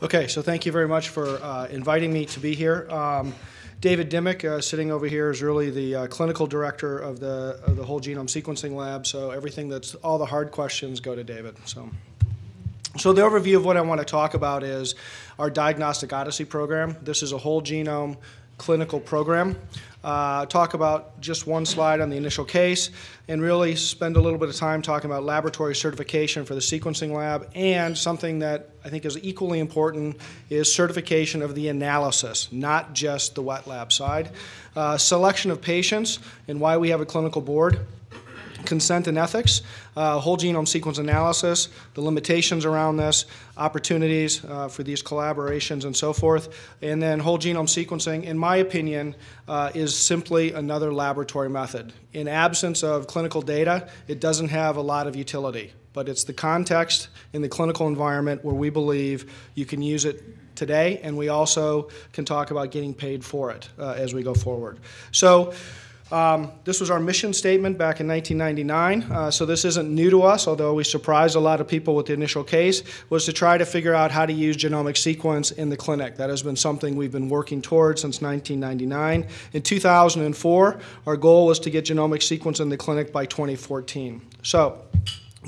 Okay, so thank you very much for uh, inviting me to be here. Um, David Dimmock, uh, sitting over here, is really the uh, clinical director of the, of the whole genome sequencing lab, so everything that's, all the hard questions go to David. So. So the overview of what I want to talk about is our Diagnostic Odyssey program. This is a whole genome clinical program. Uh, talk about just one slide on the initial case and really spend a little bit of time talking about laboratory certification for the sequencing lab and something that I think is equally important is certification of the analysis, not just the wet lab side. Uh, selection of patients and why we have a clinical board consent and ethics, uh, whole genome sequence analysis, the limitations around this, opportunities uh, for these collaborations and so forth, and then whole genome sequencing, in my opinion, uh, is simply another laboratory method. In absence of clinical data, it doesn't have a lot of utility, but it's the context in the clinical environment where we believe you can use it today, and we also can talk about getting paid for it uh, as we go forward. So. Um, this was our mission statement back in 1999, uh, so this isn't new to us, although we surprised a lot of people with the initial case, was to try to figure out how to use genomic sequence in the clinic. That has been something we've been working towards since 1999. In 2004, our goal was to get genomic sequence in the clinic by 2014. So,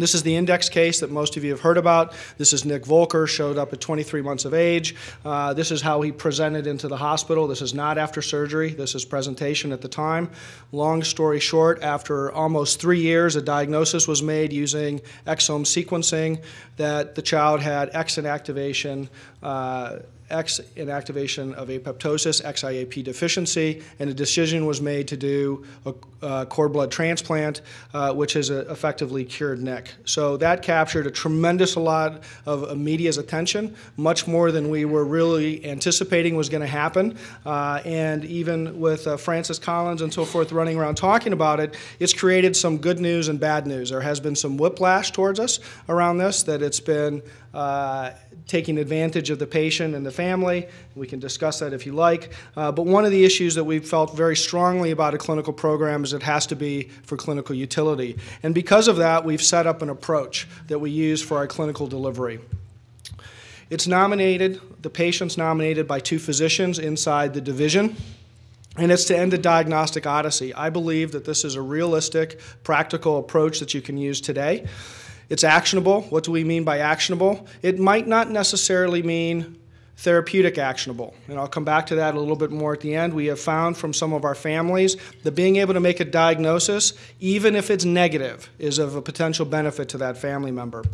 this is the index case that most of you have heard about. This is Nick Volker, showed up at 23 months of age. Uh, this is how he presented into the hospital. This is not after surgery. This is presentation at the time. Long story short, after almost three years, a diagnosis was made using exome sequencing that the child had X inactivation. Uh, X inactivation of apoptosis, XIAP deficiency, and a decision was made to do a, a cord blood transplant, uh, which has uh, effectively cured Nick. So that captured a tremendous lot of media's attention, much more than we were really anticipating was going to happen. Uh, and even with uh, Francis Collins and so forth running around talking about it, it's created some good news and bad news. There has been some whiplash towards us around this, that it's been uh, taking advantage of the patient and the family. We can discuss that if you like. Uh, but one of the issues that we felt very strongly about a clinical program is it has to be for clinical utility. And because of that, we've set up an approach that we use for our clinical delivery. It's nominated, the patient's nominated by two physicians inside the division and it's to end the diagnostic odyssey. I believe that this is a realistic, practical approach that you can use today. It's actionable. What do we mean by actionable? It might not necessarily mean therapeutic actionable. And I'll come back to that a little bit more at the end. We have found from some of our families that being able to make a diagnosis, even if it's negative, is of a potential benefit to that family member.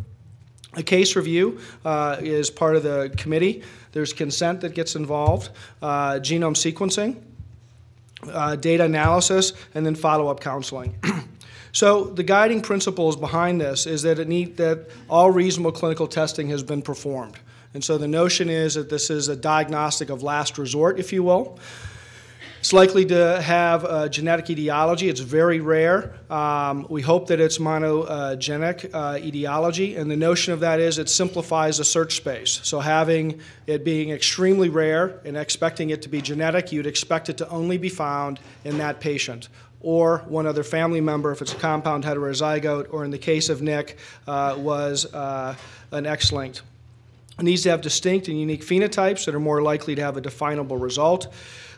A case review uh, is part of the committee. There's consent that gets involved, uh, genome sequencing, uh, data analysis, and then follow-up counseling. So the guiding principles behind this is that it need that all reasonable clinical testing has been performed. And so the notion is that this is a diagnostic of last resort, if you will. It's likely to have a genetic etiology. It's very rare. Um, we hope that it's monogenic uh, etiology, and the notion of that is it simplifies the search space. So having it being extremely rare and expecting it to be genetic, you'd expect it to only be found in that patient or one other family member if it's a compound heterozygote, or in the case of Nick, uh, was uh, an X-linked. Needs to have distinct and unique phenotypes that are more likely to have a definable result.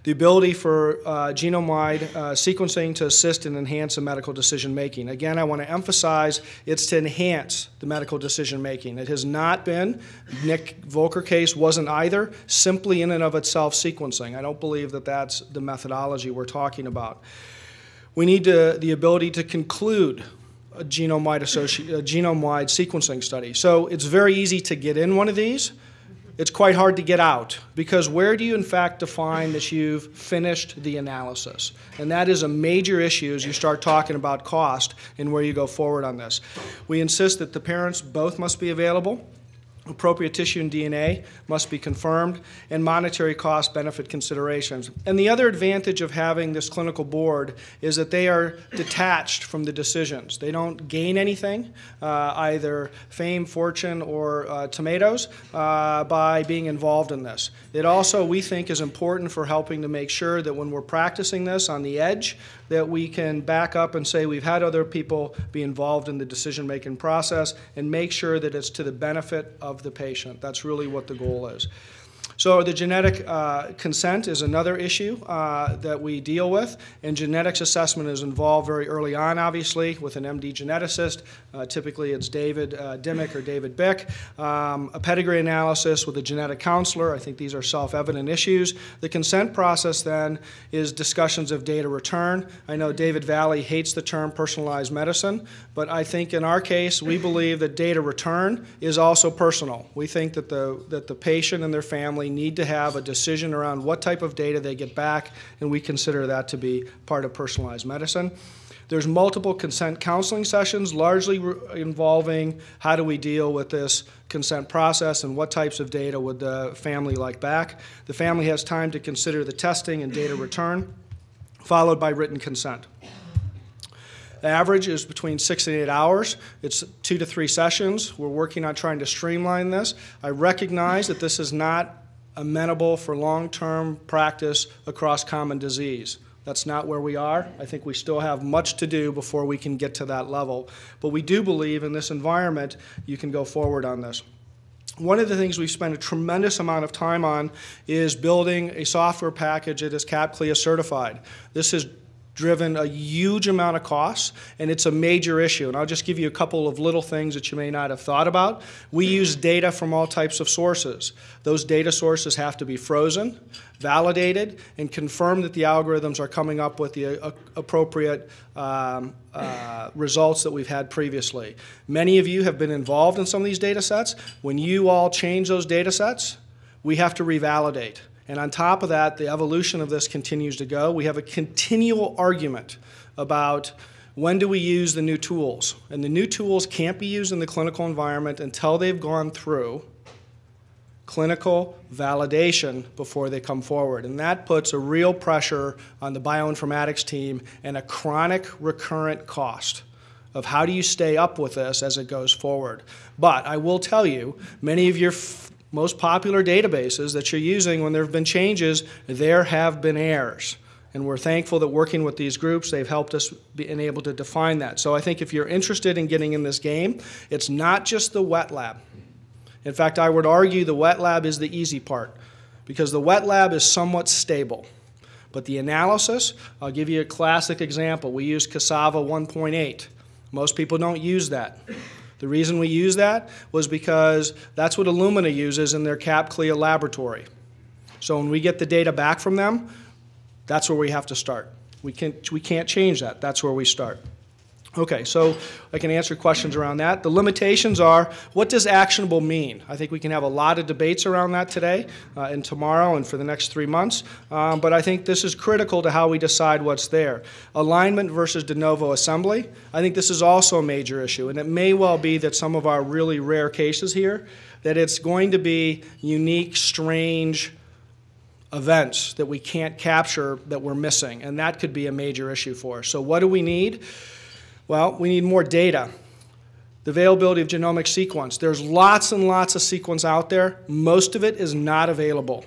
The ability for uh, genome-wide uh, sequencing to assist and enhance the medical decision making. Again, I want to emphasize it's to enhance the medical decision making. It has not been, Nick Volker case wasn't either, simply in and of itself sequencing. I don't believe that that's the methodology we're talking about. We need to, the ability to conclude a genome-wide, genome-wide sequencing study. So it's very easy to get in one of these. It's quite hard to get out because where do you in fact define that you've finished the analysis? And that is a major issue as you start talking about cost and where you go forward on this. We insist that the parents both must be available appropriate tissue and DNA must be confirmed, and monetary cost benefit considerations. And the other advantage of having this clinical board is that they are detached from the decisions. They don't gain anything, uh, either fame, fortune, or uh, tomatoes, uh, by being involved in this. It also, we think, is important for helping to make sure that when we're practicing this on the edge, that we can back up and say we've had other people be involved in the decision-making process and make sure that it's to the benefit of the patient. That's really what the goal is. So the genetic uh, consent is another issue uh, that we deal with, and genetics assessment is involved very early on, obviously, with an MD geneticist. Uh, typically, it's David uh, Dimmock or David Bick. Um, a pedigree analysis with a genetic counselor. I think these are self-evident issues. The consent process then is discussions of data return. I know David Valle hates the term personalized medicine, but I think in our case, we believe that data return is also personal. We think that the that the patient and their family need to have a decision around what type of data they get back, and we consider that to be part of personalized medicine. There's multiple consent counseling sessions, largely involving how do we deal with this consent process and what types of data would the family like back. The family has time to consider the testing and data return, followed by written consent. The average is between six and eight hours. It's two to three sessions. We're working on trying to streamline this. I recognize that this is not amenable for long-term practice across common disease. That's not where we are. I think we still have much to do before we can get to that level. But we do believe in this environment you can go forward on this. One of the things we've spent a tremendous amount of time on is building a software package that is CAP-CLIA certified. This is driven a huge amount of costs, and it's a major issue. And I'll just give you a couple of little things that you may not have thought about. We use data from all types of sources. Those data sources have to be frozen, validated, and confirm that the algorithms are coming up with the uh, appropriate um, uh, results that we've had previously. Many of you have been involved in some of these data sets. When you all change those data sets, we have to revalidate. And on top of that, the evolution of this continues to go. We have a continual argument about when do we use the new tools. And the new tools can't be used in the clinical environment until they've gone through clinical validation before they come forward. And that puts a real pressure on the bioinformatics team and a chronic recurrent cost of how do you stay up with this as it goes forward. But I will tell you, many of your most popular databases that you're using, when there have been changes, there have been errors. And we're thankful that working with these groups, they've helped us be able to define that. So I think if you're interested in getting in this game, it's not just the wet lab. In fact, I would argue the wet lab is the easy part because the wet lab is somewhat stable. But the analysis, I'll give you a classic example. We use CASAVA 1.8. Most people don't use that. The reason we use that was because that's what Illumina uses in their CAP-CLIA laboratory. So when we get the data back from them, that's where we have to start. We can't, we can't change that. That's where we start. Okay, so I can answer questions around that. The limitations are, what does actionable mean? I think we can have a lot of debates around that today uh, and tomorrow and for the next three months, um, but I think this is critical to how we decide what's there. Alignment versus de novo assembly, I think this is also a major issue, and it may well be that some of our really rare cases here, that it's going to be unique, strange, events that we can't capture that we're missing, and that could be a major issue for us. So what do we need? Well, we need more data. The availability of genomic sequence. There's lots and lots of sequence out there. Most of it is not available.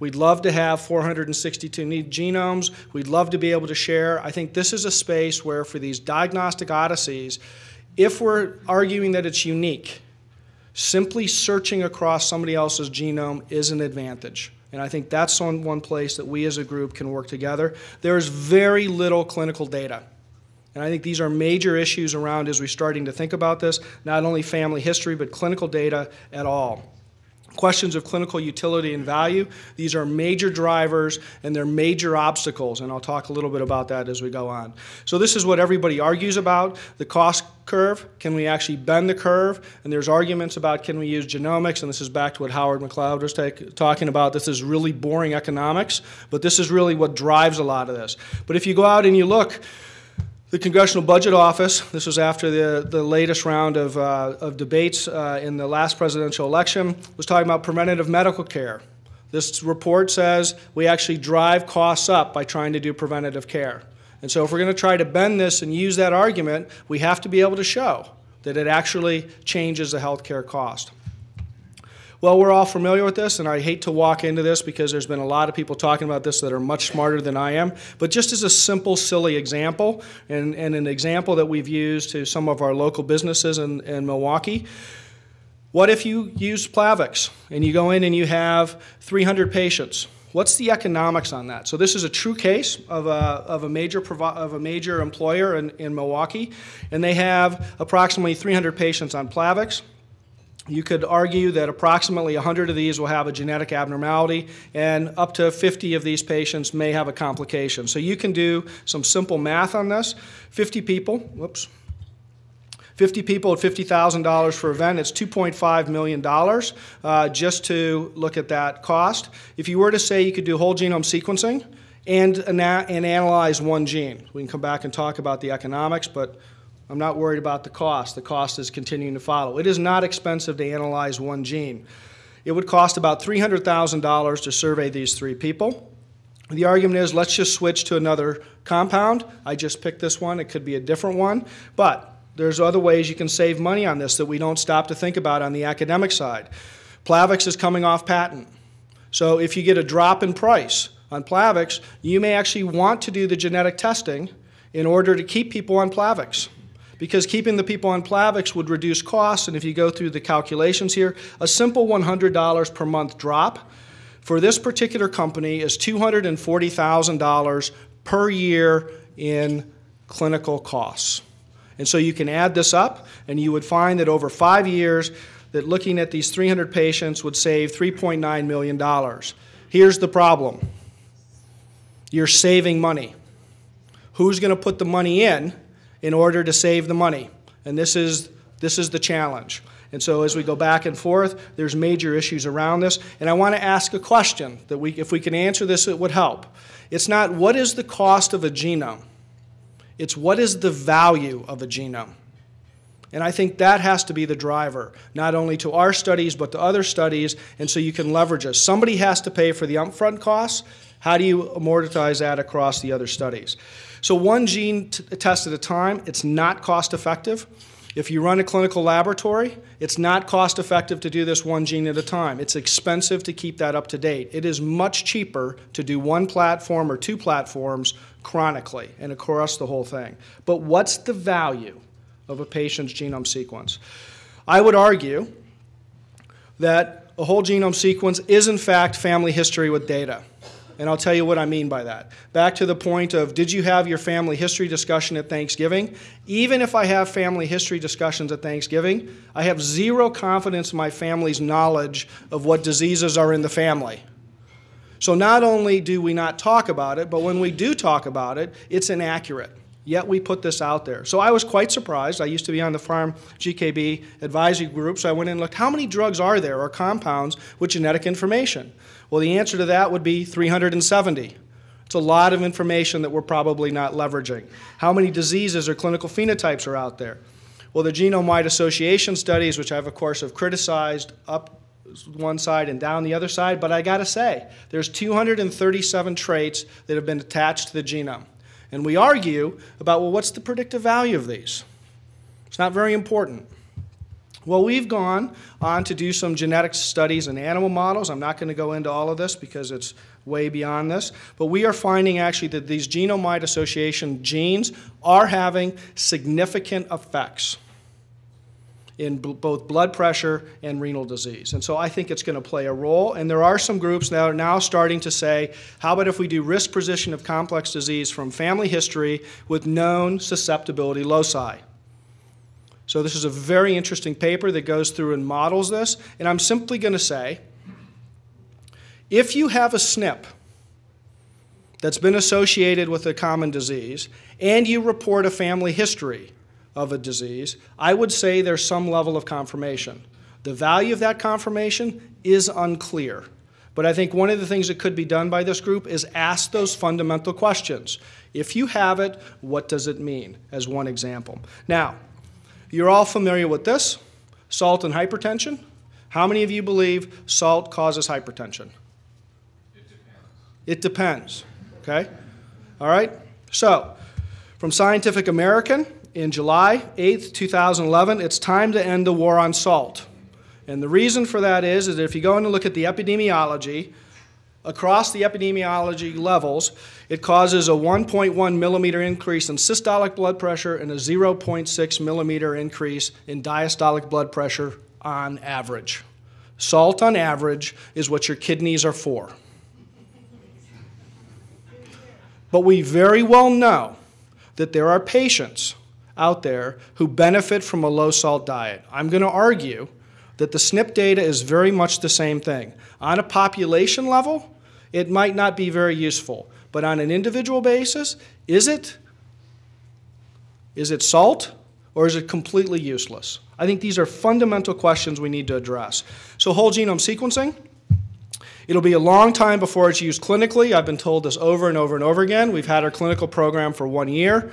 We'd love to have 462 unique genomes. We'd love to be able to share. I think this is a space where for these diagnostic odysseys, if we're arguing that it's unique, simply searching across somebody else's genome is an advantage. And I think that's on one place that we as a group can work together. There's very little clinical data. And I think these are major issues around as we're starting to think about this, not only family history, but clinical data at all. Questions of clinical utility and value, these are major drivers and they're major obstacles, and I'll talk a little bit about that as we go on. So this is what everybody argues about, the cost curve. Can we actually bend the curve? And there's arguments about can we use genomics, and this is back to what Howard McLeod was take, talking about. This is really boring economics, but this is really what drives a lot of this. But if you go out and you look, the Congressional Budget Office, this was after the, the latest round of, uh, of debates uh, in the last presidential election, was talking about preventative medical care. This report says we actually drive costs up by trying to do preventative care. And so if we're going to try to bend this and use that argument, we have to be able to show that it actually changes the health care cost. Well, we're all familiar with this, and I hate to walk into this because there's been a lot of people talking about this that are much smarter than I am. But just as a simple, silly example, and, and an example that we've used to some of our local businesses in, in Milwaukee, What if you use Plavix and you go in and you have 300 patients? What's the economics on that? So this is a true case of a, of a, major, of a major employer in, in Milwaukee, and they have approximately 300 patients on Plavix. You could argue that approximately 100 of these will have a genetic abnormality, and up to 50 of these patients may have a complication. So you can do some simple math on this. 50 people, whoops, 50 people at $50,000 for event, it's $2.5 million uh, just to look at that cost. If you were to say you could do whole genome sequencing and, and analyze one gene, we can come back and talk about the economics, but I'm not worried about the cost. The cost is continuing to follow. It is not expensive to analyze one gene. It would cost about $300,000 to survey these three people. The argument is let's just switch to another compound. I just picked this one. It could be a different one. But there's other ways you can save money on this that we don't stop to think about on the academic side. Plavix is coming off patent. So if you get a drop in price on Plavix, you may actually want to do the genetic testing in order to keep people on Plavix. Because keeping the people on Plavix would reduce costs, and if you go through the calculations here, a simple $100 per month drop for this particular company is $240,000 per year in clinical costs. And so you can add this up, and you would find that over five years, that looking at these 300 patients would save $3.9 million. Here's the problem. You're saving money. Who's going to put the money in in order to save the money? And this is, this is the challenge. And so as we go back and forth, there's major issues around this. And I want to ask a question that we, if we can answer this, it would help. It's not what is the cost of a genome? It's what is the value of a genome? And I think that has to be the driver, not only to our studies, but to other studies, and so you can leverage us. Somebody has to pay for the upfront costs. How do you amortize that across the other studies? So, one gene test at a time, it's not cost effective. If you run a clinical laboratory, it's not cost effective to do this one gene at a time. It's expensive to keep that up to date. It is much cheaper to do one platform or two platforms chronically and across the whole thing. But what's the value of a patient's genome sequence? I would argue that a whole genome sequence is, in fact, family history with data. And I'll tell you what I mean by that. Back to the point of did you have your family history discussion at Thanksgiving? Even if I have family history discussions at Thanksgiving, I have zero confidence in my family's knowledge of what diseases are in the family. So not only do we not talk about it, but when we do talk about it, it's inaccurate. Yet we put this out there. So I was quite surprised. I used to be on the farm GKB advisory group, so I went in and looked how many drugs are there or compounds with genetic information? Well, the answer to that would be 370. It's a lot of information that we're probably not leveraging. How many diseases or clinical phenotypes are out there? Well, the genome-wide association studies, which I've, of course, have criticized up one side and down the other side, but I got to say, there's 237 traits that have been attached to the genome. And we argue about, well, what's the predictive value of these? It's not very important. Well, we've gone on to do some genetic studies in animal models. I'm not going to go into all of this because it's way beyond this. But we are finding actually that these genome-wide association genes are having significant effects in both blood pressure and renal disease. And so I think it's going to play a role. And there are some groups that are now starting to say, how about if we do risk prediction of complex disease from family history with known susceptibility loci? So this is a very interesting paper that goes through and models this. And I'm simply going to say, if you have a SNP that's been associated with a common disease and you report a family history, of a disease, I would say there's some level of confirmation. The value of that confirmation is unclear. But I think one of the things that could be done by this group is ask those fundamental questions. If you have it, what does it mean, as one example. Now, you're all familiar with this salt and hypertension. How many of you believe salt causes hypertension? It depends. It depends. Okay? All right? So, from Scientific American, in July 8th, 2011, it's time to end the war on salt. And the reason for that is, is that if you go and look at the epidemiology, across the epidemiology levels, it causes a 1.1 millimeter increase in systolic blood pressure and a 0.6 millimeter increase in diastolic blood pressure on average. Salt on average is what your kidneys are for. But we very well know that there are patients out there who benefit from a low salt diet. I'm going to argue that the SNP data is very much the same thing. On a population level, it might not be very useful, but on an individual basis, is it? Is it salt or is it completely useless? I think these are fundamental questions we need to address. So, whole genome sequencing. It'll be a long time before it's used clinically. I've been told this over and over and over again. We've had our clinical program for one year.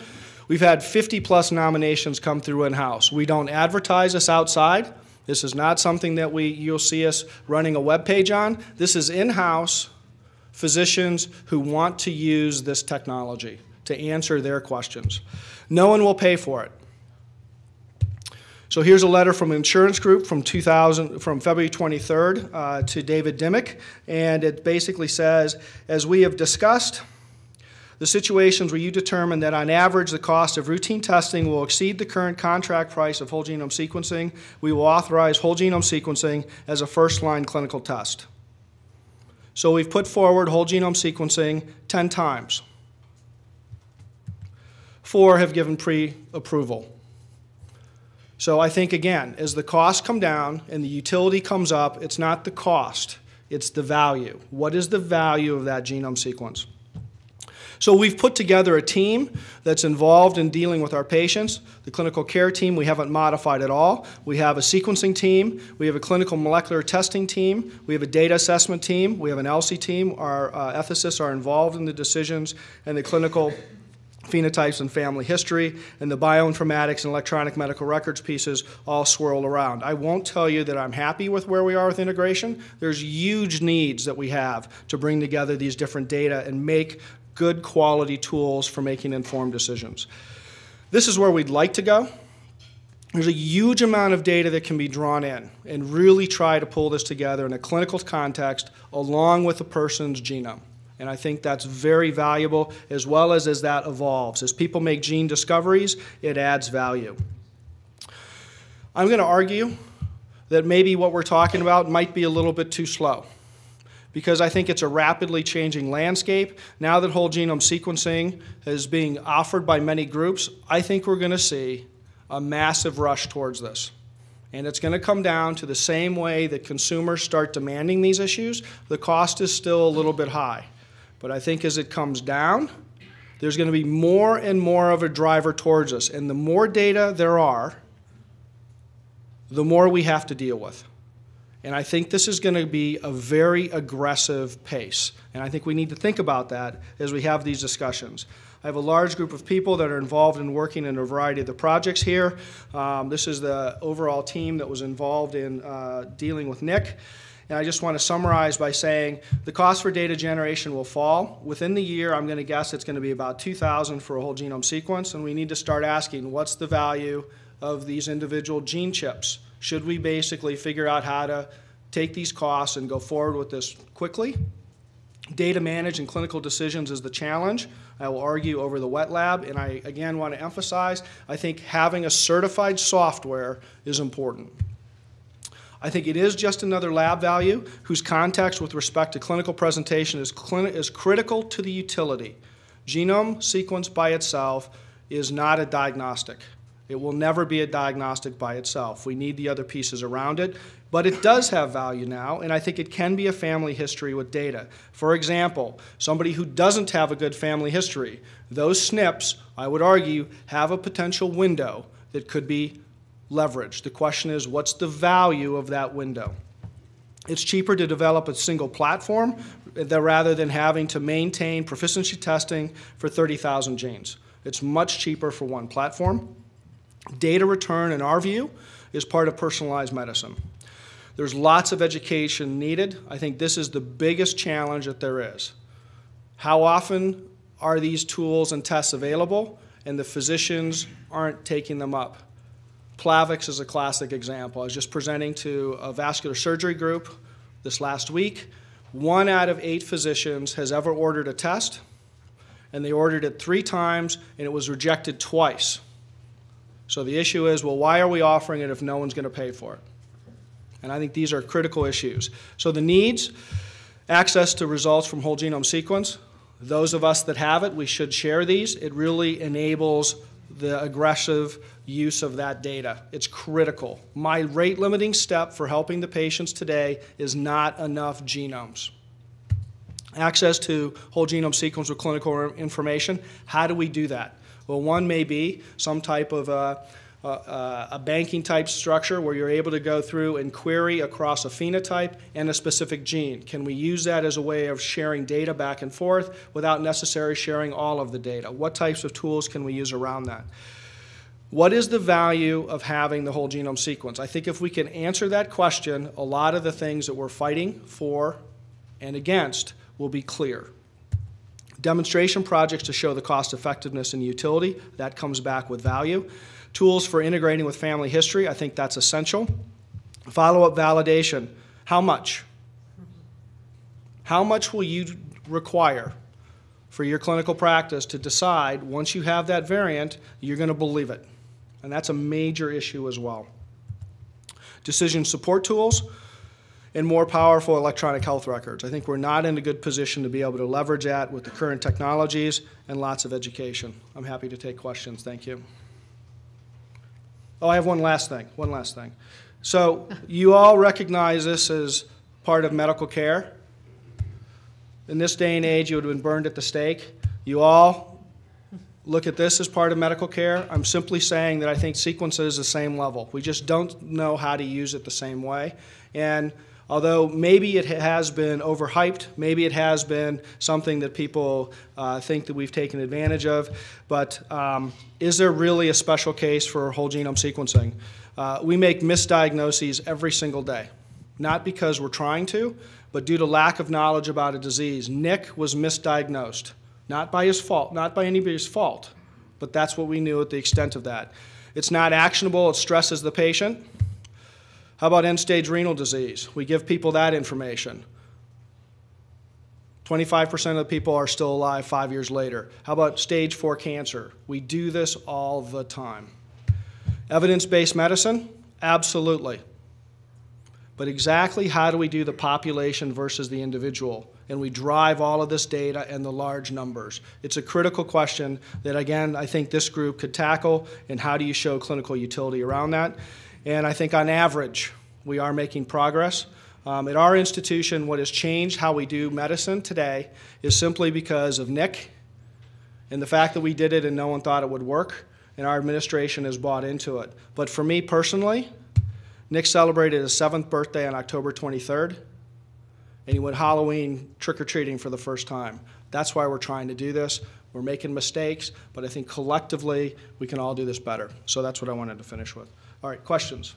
We've had 50 plus nominations come through in house. We don't advertise this outside. This is not something that we, you'll see us running a web page on. This is in house physicians who want to use this technology to answer their questions. No one will pay for it. So here's a letter from an insurance group from 2000, from February 23rd uh, to David Dimmock, and it basically says, as we have discussed, the situations where you determine that on average the cost of routine testing will exceed the current contract price of whole genome sequencing, we will authorize whole genome sequencing as a first line clinical test. So we've put forward whole genome sequencing 10 times. Four have given pre approval. So I think, again, as the costs come down and the utility comes up, it's not the cost, it's the value. What is the value of that genome sequence? So we've put together a team that's involved in dealing with our patients. The clinical care team we haven't modified at all. We have a sequencing team. We have a clinical molecular testing team. We have a data assessment team. We have an ELSI team. Our uh, ethicists are involved in the decisions and the clinical phenotypes and family history, and the bioinformatics and electronic medical records pieces all swirl around. I won't tell you that I'm happy with where we are with integration. There's huge needs that we have to bring together these different data and make good quality tools for making informed decisions. This is where we'd like to go. There's a huge amount of data that can be drawn in and really try to pull this together in a clinical context along with a person's genome. And I think that's very valuable as well as as that evolves. As people make gene discoveries, it adds value. I'm going to argue that maybe what we're talking about might be a little bit too slow because I think it's a rapidly changing landscape. Now that whole genome sequencing is being offered by many groups, I think we're going to see a massive rush towards this. And it's going to come down to the same way that consumers start demanding these issues. The cost is still a little bit high. But I think as it comes down, there's going to be more and more of a driver towards us. And the more data there are, the more we have to deal with. And I think this is going to be a very aggressive pace. And I think we need to think about that as we have these discussions. I have a large group of people that are involved in working in a variety of the projects here. Um, this is the overall team that was involved in uh, dealing with Nick. And I just want to summarize by saying the cost for data generation will fall. Within the year, I'm going to guess it's going to be about 2,000 for a whole genome sequence, and we need to start asking what's the value of these individual gene chips? Should we basically figure out how to take these costs and go forward with this quickly? Data manage and clinical decisions is the challenge. I will argue over the wet lab, and I again want to emphasize I think having a certified software is important. I think it is just another lab value whose context with respect to clinical presentation is, is critical to the utility. Genome sequence by itself is not a diagnostic. It will never be a diagnostic by itself. We need the other pieces around it, but it does have value now, and I think it can be a family history with data. For example, somebody who doesn't have a good family history, those SNPs, I would argue, have a potential window that could be leveraged. The question is, what's the value of that window? It's cheaper to develop a single platform rather than having to maintain proficiency testing for 30,000 genes. It's much cheaper for one platform. Data return, in our view, is part of personalized medicine. There's lots of education needed. I think this is the biggest challenge that there is. How often are these tools and tests available and the physicians aren't taking them up? Plavix is a classic example. I was just presenting to a vascular surgery group this last week. One out of eight physicians has ever ordered a test, and they ordered it three times, and it was rejected twice. So the issue is well, why are we offering it if no one's going to pay for it? And I think these are critical issues. So the needs, access to results from whole genome sequence. Those of us that have it, we should share these. It really enables the aggressive use of that data. It's critical. My rate limiting step for helping the patients today is not enough genomes. Access to whole genome sequence with clinical information. How do we do that? Well, one may be some type of uh, uh, a banking type structure where you're able to go through and query across a phenotype and a specific gene. Can we use that as a way of sharing data back and forth without necessarily sharing all of the data? What types of tools can we use around that? What is the value of having the whole genome sequence? I think if we can answer that question, a lot of the things that we're fighting for and against will be clear. Demonstration projects to show the cost effectiveness and utility, that comes back with value. Tools for integrating with family history, I think that's essential. Follow-up validation, how much? How much will you require for your clinical practice to decide once you have that variant, you're going to believe it? And that's a major issue as well. Decision support tools and more powerful electronic health records. I think we're not in a good position to be able to leverage that with the current technologies and lots of education. I'm happy to take questions. Thank you. Oh, I have one last thing. One last thing. So you all recognize this as part of medical care. In this day and age, you would have been burned at the stake. You all look at this as part of medical care. I'm simply saying that I think sequence is the same level. We just don't know how to use it the same way. And although maybe it has been overhyped, maybe it has been something that people uh, think that we've taken advantage of, but um, is there really a special case for whole genome sequencing? Uh, we make misdiagnoses every single day, not because we're trying to, but due to lack of knowledge about a disease. Nick was misdiagnosed, not by his fault, not by anybody's fault, but that's what we knew at the extent of that. It's not actionable, it stresses the patient. How about end stage renal disease? We give people that information. 25% of the people are still alive five years later. How about stage four cancer? We do this all the time. Evidence based medicine? Absolutely. But exactly how do we do the population versus the individual? And we drive all of this data and the large numbers. It's a critical question that, again, I think this group could tackle. And how do you show clinical utility around that? And I think on average, we are making progress. Um, at our institution, what has changed how we do medicine today is simply because of Nick and the fact that we did it and no one thought it would work, and our administration has bought into it. But for me personally, Nick celebrated his seventh birthday on October 23rd, and he went Halloween trick or treating for the first time. That's why we're trying to do this. We're making mistakes, but I think collectively we can all do this better. So that's what I wanted to finish with. All right, questions?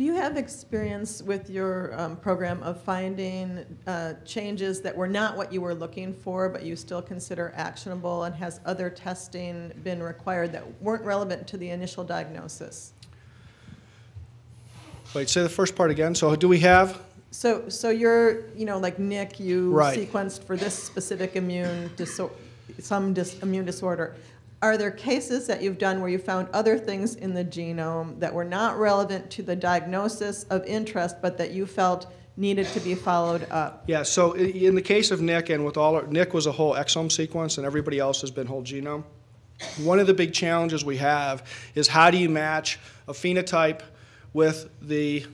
Do you have experience with your um, program of finding uh, changes that were not what you were looking for, but you still consider actionable, and has other testing been required that weren't relevant to the initial diagnosis? Wait, say the first part again. So do we have? So, so you're, you know, like Nick, you Right. sequenced for this specific immune disorder, some dis- immune disorder. Are there cases that you've done where you found other things in the genome that were not relevant to the diagnosis of interest, but that you felt needed to be followed up? Yeah, so in the case of Nick and with all, our- Nick was a whole exome sequence and everybody else has been whole genome. One of the big challenges we have is how do you match a phenotype with the,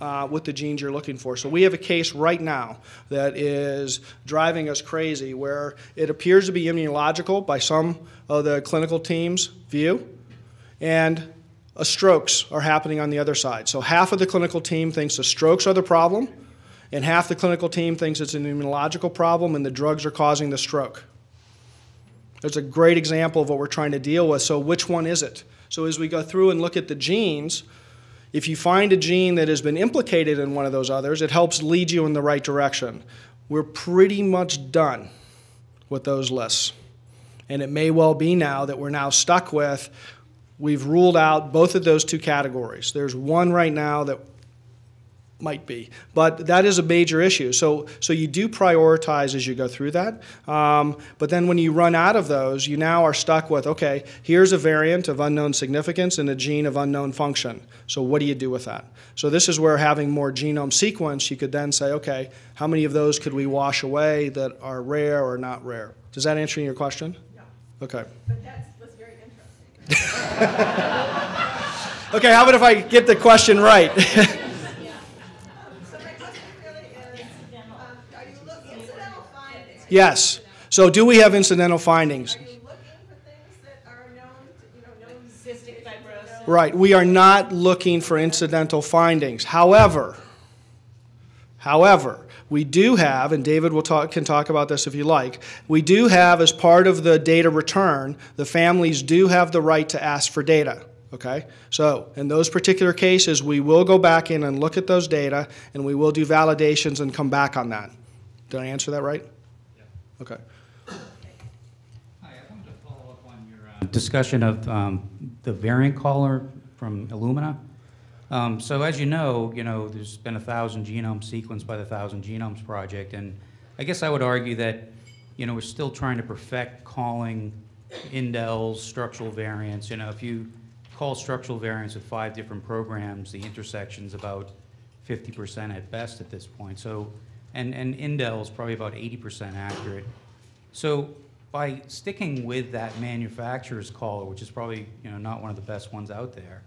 uh, with the genes you're looking for. So we have a case right now that is driving us crazy where it appears to be immunological by some of the clinical team's view, and uh, strokes are happening on the other side. So half of the clinical team thinks the strokes are the problem, and half the clinical team thinks it's an immunological problem and the drugs are causing the stroke. There's a great example of what we're trying to deal with. So, which one is it? So, as we go through and look at the genes, if you find a gene that has been implicated in one of those others, it helps lead you in the right direction. We're pretty much done with those lists. And it may well be now that we're now stuck with, we've ruled out both of those two categories. There's one right now that might be. But that is a major issue. So, so you do prioritize as you go through that. Um, but then when you run out of those, you now are stuck with okay, here's a variant of unknown significance and a gene of unknown function. So, what do you do with that? So, this is where having more genome sequence, you could then say, okay, how many of those could we wash away that are rare or not rare? Does that answer your question? Yeah. Okay. But that was very interesting. Okay, how about if I get the question right? yes. So, do we have incidental findings? are you looking for things that are known, to- you know, known? Cystic fibrosis. Right, we are not looking for incidental findings. However, however, we do have, and David will talk, can talk about this if you like, we do have, as part of the data return, the families do have the right to ask for data. Okay? So, in those particular cases, we will go back in and look at those data, and we will do validations and come back on that. Did I answer that right? Okay. Hi, I wanted to follow up on your uh, discussion of um, the variant caller from Illumina. Um, So as you know, you know, there's been a thousand genomes sequenced by the Thousand Genomes Project, and I guess I would argue that, you know, we're still trying to perfect calling indels, structural variants. You know, if you call structural variants with five different programs, the intersection's about 50% at best at this point. So, and, and is probably about 80% accurate. So by sticking with that manufacturer's caller, which is probably, you know, not one of the best ones out there,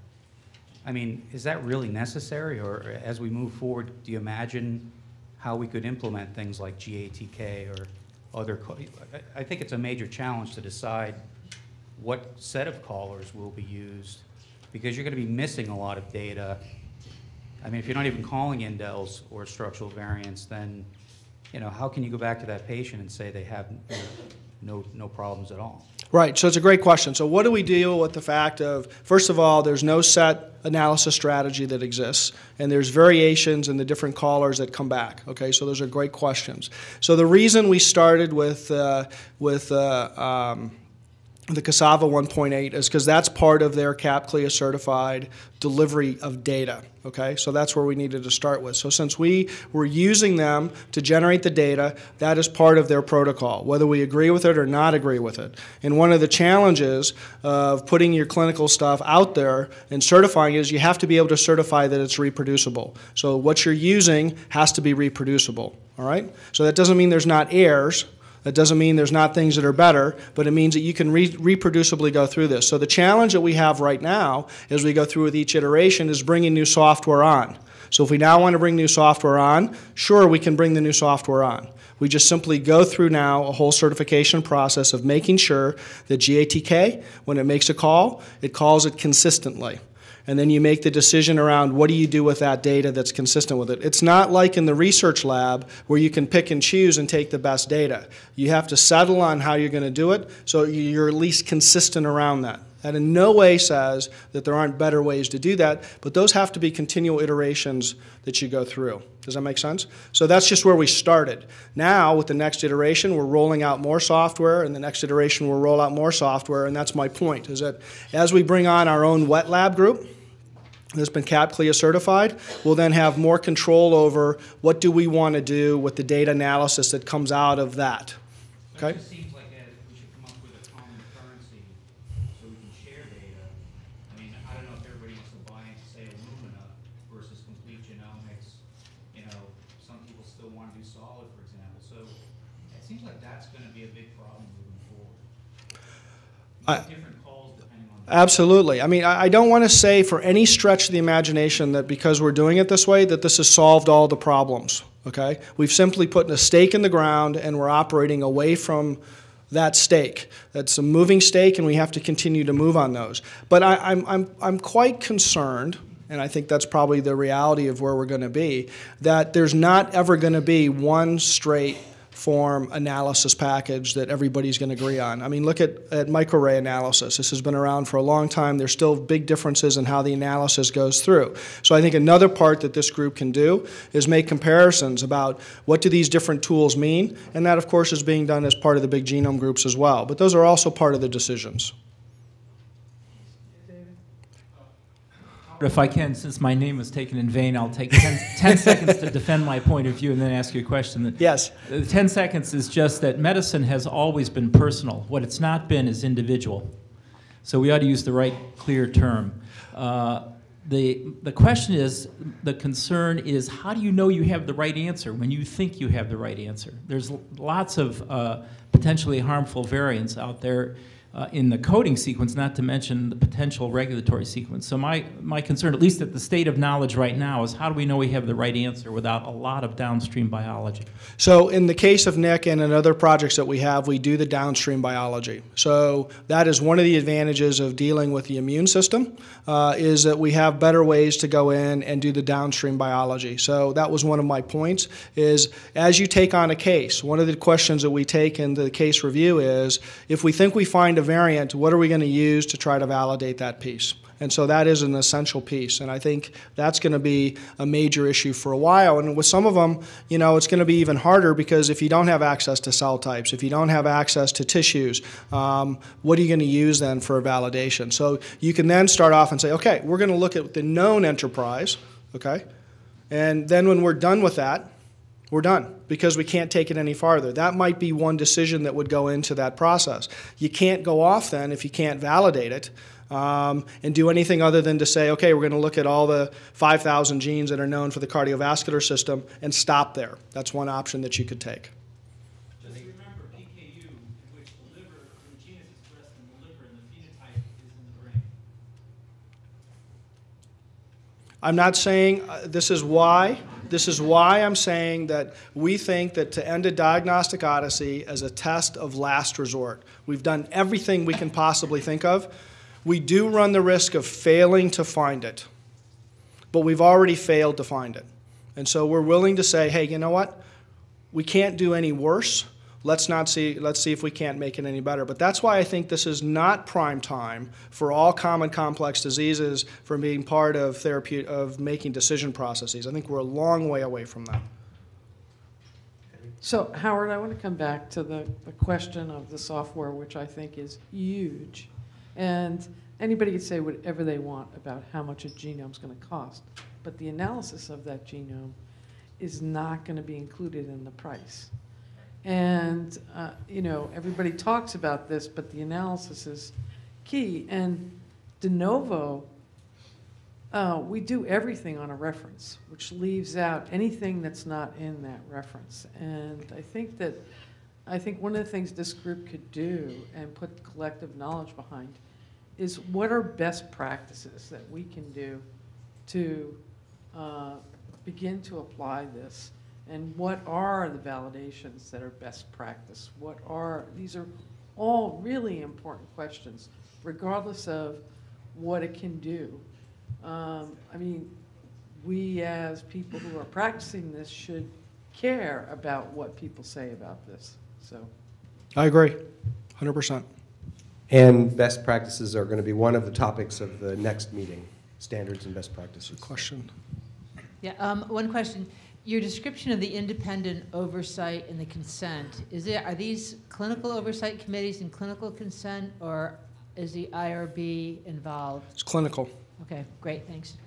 I mean, is that really necessary? Or as we move forward, do you imagine how we could implement things like GATK or other, I- think it's a major challenge to decide what set of callers will be used, because you're gonna be missing a lot of data. I mean, if you're not even calling indels or structural variants, then, you know, how can you go back to that patient and say they have no, no problems at all? Right, so it's a great question. So, what do we deal with the fact of, first of all, there's no set analysis strategy that exists, and there's variations in the different callers that come back. Okay, so those are great questions. So, the reason we started with, uh, with uh, um, the CASAVA 1.8 is because that's part of their CAP CLIA certified delivery of data. Okay, so that's where we needed to start with. So since we were using them to generate the data, that is part of their protocol, whether we agree with it or not agree with it. And one of the challenges of putting your clinical stuff out there and certifying is you have to be able to certify that it's reproducible. So what you're using has to be reproducible. All right, so that doesn't mean there's not errors. That doesn't mean there's not things that are better, but it means that you can re- reproducibly go through this. So the challenge that we have right now as we go through with each iteration is bringing new software on. So if we now want to bring new software on, sure, we can bring the new software on. We just simply go through now a whole certification process of making sure that GATK, when it makes a call, it calls it consistently and then you make the decision around what do you do with that data that's consistent with it. It's not like in the research lab where you can pick and choose and take the best data. You have to settle on how you're going to do it so you're at least consistent around that. That in no way says that there aren't better ways to do that, but those have to be continual iterations that you go through. Does that make sense? So that's just where we started. Now, with the next iteration, we're rolling out more software, and the next iteration we'll roll out more software, and that's my point, is that as we bring on our own wet lab group, that's been CAP CLIA certified, we'll then have more control over what do we want to do with the data analysis that comes out of that. Okay. It seems like we should come up with a common currency so we can share data. I mean, I don't know if everybody wants to buy into, say, Illumina versus complete genomics. You know, some people still want to do solid, for example. So it seems like that's going to be a big problem moving forward. I- Different calls depending on. Absolutely. I mean, I don't want to say for any stretch of the imagination that because we're doing it this way, that this has solved all the problems. Okay? We've simply put a stake in the ground and we're operating away from that stake. That's a moving stake, and we have to continue to move on those. But I, I'm, I'm, I'm quite concerned, and I think that's probably the reality of where we're going to be, that there's not ever going to be one straight form analysis package that everybody's going to agree on. I mean, look at, at microarray analysis. This has been around for a long time. There's still big differences in how the analysis goes through. So I think another part that this group can do is make comparisons about what do these different tools mean, and that, of course, is being done as part of the big genome groups as well. But those are also part of the decisions. If I can, since my name was taken in vain, I'll take 10, 10 seconds to defend my point of view and then ask you a question. Yes. The 10 seconds is just that medicine has always been personal. What it's not been is individual. So we ought to use the right, clear term. Uh, the, the question is, the concern is, how do you know you have the right answer when you think you have the right answer? There's lots of uh, potentially harmful variants out there uh, in the coding sequence, not to mention the potential regulatory sequence. So my, my concern, at least at the state of knowledge right now, is how do we know we have the right answer without a lot of downstream biology? So in the case of Nick and in other projects that we have, we do the downstream biology. So that is one of the advantages of dealing with the immune system, uh, is that we have better ways to go in and do the downstream biology. So that was one of my points, is as you take on a case, one of the questions that we take in the case review is, if we think we find a variant, what are we going to use to try to validate that piece? And so that is an essential piece. And I think that's going to be a major issue for a while. And with some of them, you know, it's going to be even harder because if you don't have access to cell types, if you don't have access to tissues, um, what are you going to use then for a validation? So you can then start off and say, okay, we're going to look at the known enterprise, okay? And then when we're done with that, we're done because we can't take it any farther. That might be one decision that would go into that process. You can't go off then if you can't validate it um, and do anything other than to say, okay, we're going to look at all the 5,000 genes that are known for the cardiovascular system and stop there. That's one option that you could take. Just remember PKU, in which the liver, the gene is expressed in the liver and the phenotype is in the brain. I'm not saying, uh, this is why, this is why I'm saying that we think that to end a diagnostic odyssey as a test of last resort. We've done everything we can possibly think of. We do run the risk of failing to find it, but we've already failed to find it. And so we're willing to say, hey, you know what? We can't do any worse. Let's not see, let's see if we can't make it any better. But that's why I think this is not prime time for all common complex diseases for being part of therapy, of making decision processes. I think we're a long way away from that. So Howard, I want to come back to the, the question of the software, which I think is huge. And anybody can say whatever they want about how much a genome is going to cost, but the analysis of that genome is not going to be included in the price. And, uh, you know, everybody talks about this, but the analysis is key. And de novo, uh, we do everything on a reference, which leaves out anything that's not in that reference. And I think that, I think one of the things this group could do and put collective knowledge behind is what are best practices that we can do to uh, begin to apply this? And what are the validations that are best practice? What are, these are all really important questions, regardless of what it can do. Um, I mean, we as people who are practicing this should care about what people say about this, so. I agree, 100%. And best practices are going to be one of the topics of the next meeting, standards and best practices. Question. Yeah, um, one question. Your description of the independent oversight and the consent, is it, are these clinical oversight committees and clinical consent, or is the IRB involved? It's clinical. Okay, great, thanks.